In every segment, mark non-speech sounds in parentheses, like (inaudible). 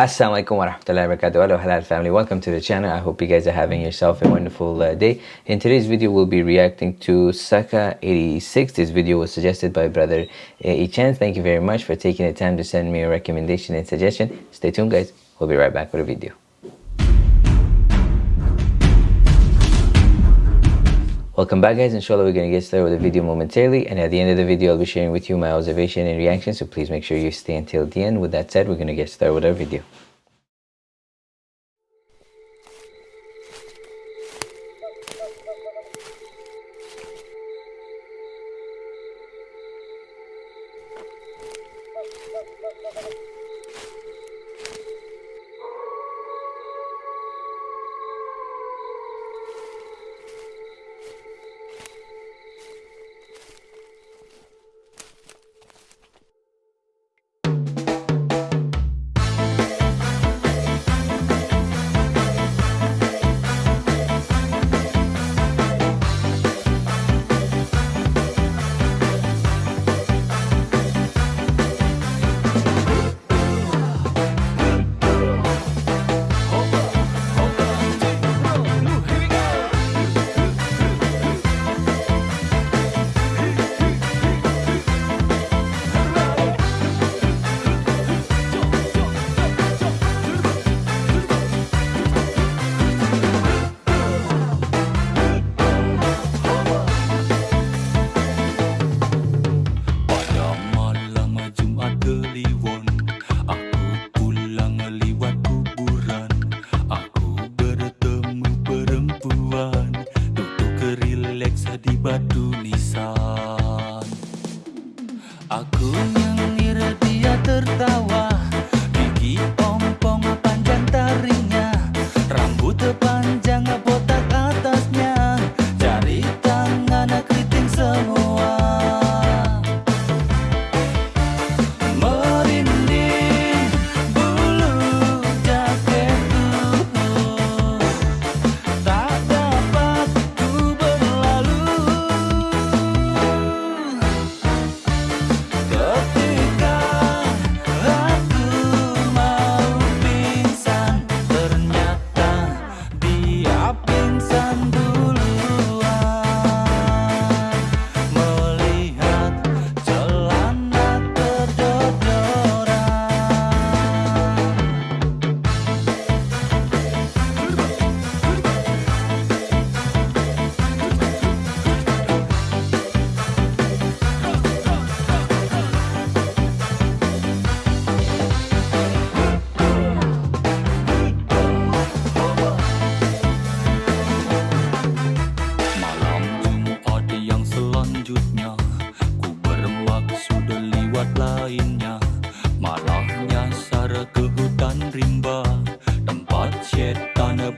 Assalamualaikum warahmatullahi wabarakatuh. Hello halal family. Welcome to the channel. I hope you guys are having yourself a wonderful uh, day. In today's video, we'll be reacting to Saka 86. This video was suggested by brother Echan. Thank you very much for taking the time to send me a recommendation and suggestion. Stay tuned guys. We'll be right back with a video. Welcome back guys, inshallah we're going to get started with the video momentarily and at the end of the video I'll be sharing with you my observation and reaction so please make sure you stay until the end. With that said, we're going to get started with our video.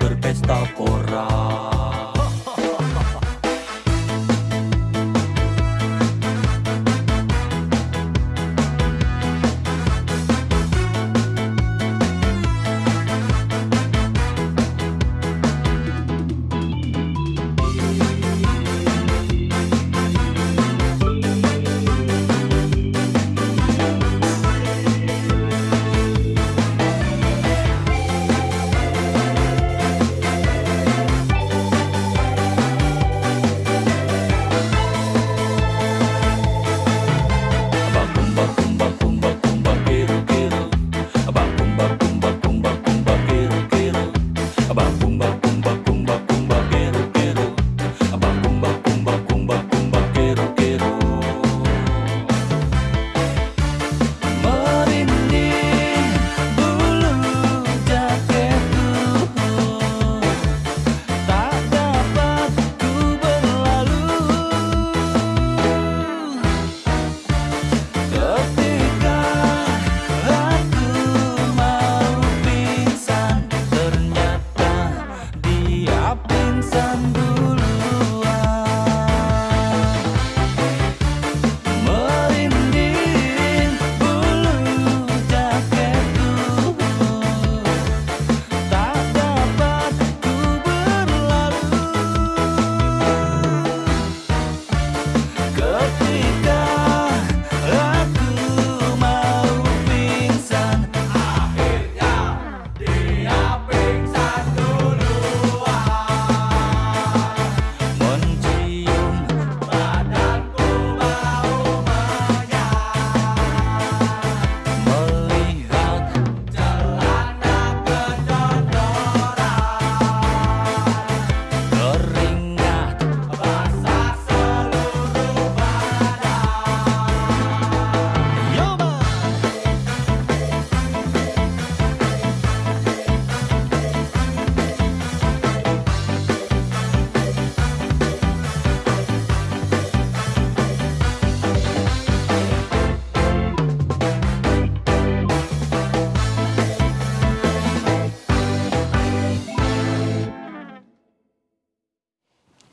jalapõrd pesta korra.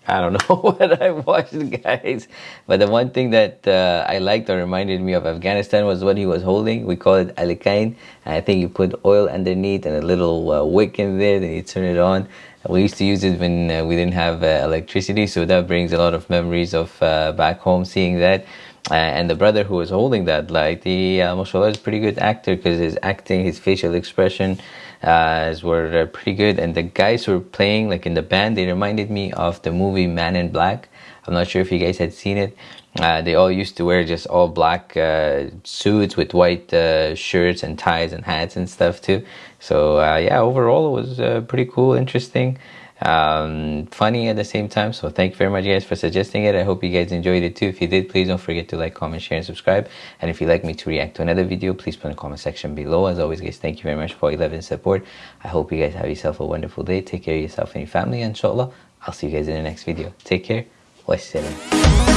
I don't know (laughs) what I watched, guys. But the one thing that uh, I liked or reminded me of Afghanistan was what he was holding. We call it alikain. I think you put oil underneath and a little uh, wick in there, then you turn it on. We used to use it when uh, we didn't have uh, electricity, so that brings a lot of memories of uh, back home seeing that. Uh, and the brother who was holding that light, he, uh, mashallah, is a pretty good actor because his acting, his facial expression, uh, were uh, pretty good. And the guys who were playing, like in the band, they reminded me of the movie Man in Black. I'm not sure if you guys had seen it. Uh, they all used to wear just all black uh, suits with white uh, shirts and ties and hats and stuff too. So uh, yeah, overall it was pretty cool, interesting um, funny at the same time. So thank you very much guys for suggesting it. I hope you guys enjoyed it too. If you did, please don't forget to like, comment, share, and subscribe. And if you'd like me to react to another video, please put in the comment section below. As always, guys, thank you very much for your love and support. I hope you guys have yourself a wonderful day. Take care of yourself and your family. Inshallah, I'll see you guys in the next video. Take care. Wassalam.